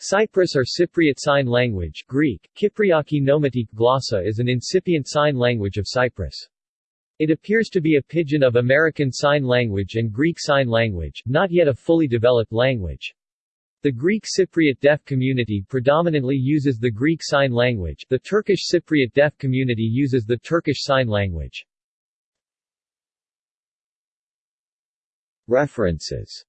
Cyprus or Cypriot Sign Language Greek, Kypriaki Noimatiki Glossa is an incipient sign language of Cyprus. It appears to be a pidgin of American Sign Language and Greek Sign Language, not yet a fully developed language. The Greek Cypriot deaf community predominantly uses the Greek Sign Language, the Turkish Cypriot deaf community uses the Turkish Sign Language. References